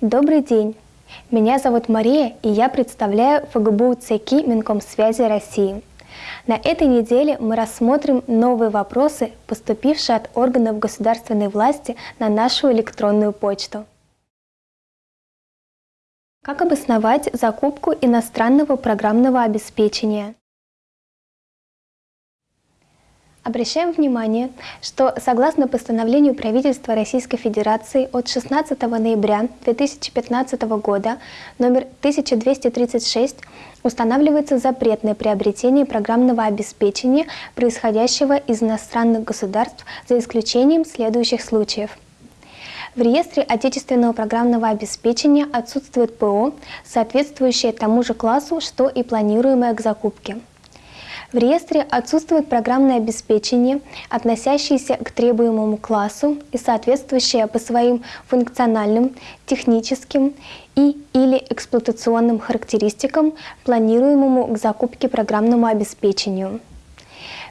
Добрый день! Меня зовут Мария, и я представляю ФГБУ ЦКИ Минкомсвязи России. На этой неделе мы рассмотрим новые вопросы, поступившие от органов государственной власти на нашу электронную почту. Как обосновать закупку иностранного программного обеспечения? Обращаем внимание, что согласно постановлению правительства Российской Федерации от 16 ноября 2015 года номер 1236 устанавливается запрет на приобретение программного обеспечения, происходящего из иностранных государств, за исключением следующих случаев. В реестре отечественного программного обеспечения отсутствует ПО, соответствующее тому же классу, что и планируемое к закупке. В реестре отсутствует программное обеспечение, относящееся к требуемому классу и соответствующее по своим функциональным, техническим и или эксплуатационным характеристикам планируемому к закупке программному обеспечению.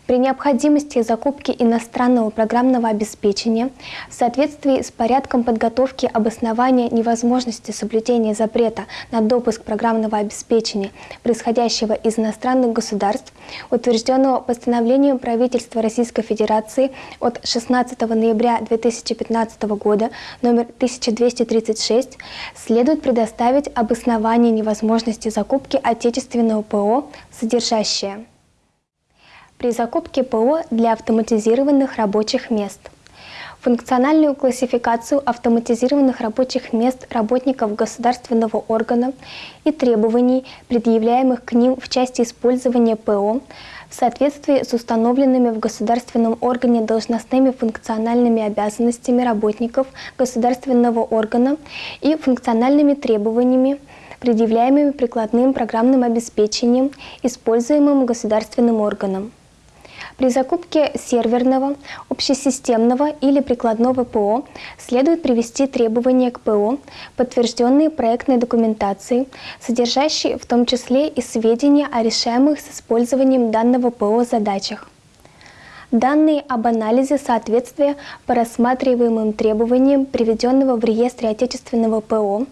При необходимости закупки иностранного программного обеспечения в соответствии с порядком подготовки обоснования невозможности соблюдения запрета на допуск программного обеспечения, происходящего из иностранных государств, утвержденного постановлением правительства Российской Федерации от 16 ноября 2015 года номер 1236, следует предоставить обоснование невозможности закупки отечественного ПО, содержащее при закупке ПО для автоматизированных рабочих мест. Функциональную классификацию автоматизированных рабочих мест работников государственного органа и требований, предъявляемых к ним в части использования ПО, в соответствии с установленными в государственном органе должностными функциональными обязанностями работников государственного органа и функциональными требованиями, предъявляемыми прикладным программным обеспечением, используемым государственным органом. При закупке серверного, общесистемного или прикладного ПО следует привести требования к ПО, подтвержденные проектной документацией, содержащие в том числе и сведения о решаемых с использованием данного ПО задачах. Данные об анализе соответствия по рассматриваемым требованиям приведенного в реестре отечественного ПО,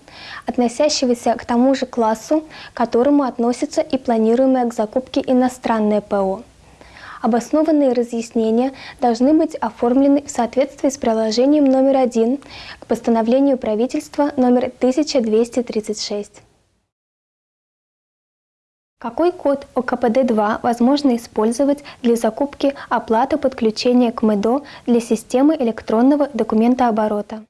относящегося к тому же классу, к которому относится и планируемое к закупке иностранное ПО. Обоснованные разъяснения должны быть оформлены в соответствии с приложением номер один к постановлению правительства номер 1236. Какой код ОКПД-2 возможно использовать для закупки оплаты подключения к МЭДО для системы электронного документооборота?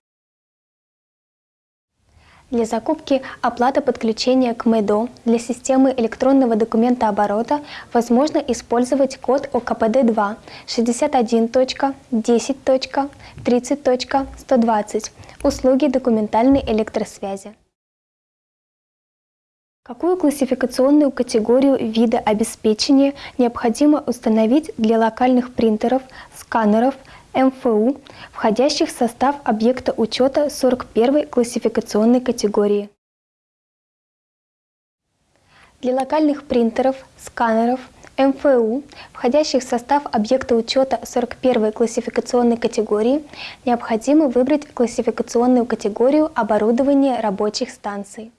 Для закупки оплата подключения к МЭДО для системы электронного документооборота возможно использовать код ОКПД-2 61.10.30.120 услуги документальной электросвязи. Какую классификационную категорию вида обеспечения необходимо установить для локальных принтеров, сканеров, МФУ, входящих в состав объекта учета 41 классификационной категории. Для локальных принтеров, сканеров, МФУ, входящих в состав объекта учета 41 классификационной категории, необходимо выбрать классификационную категорию оборудования рабочих станций.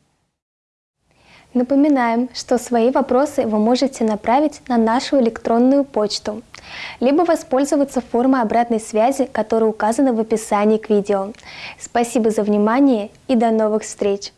Напоминаем, что свои вопросы вы можете направить на нашу электронную почту либо воспользоваться формой обратной связи, которая указана в описании к видео. Спасибо за внимание и до новых встреч!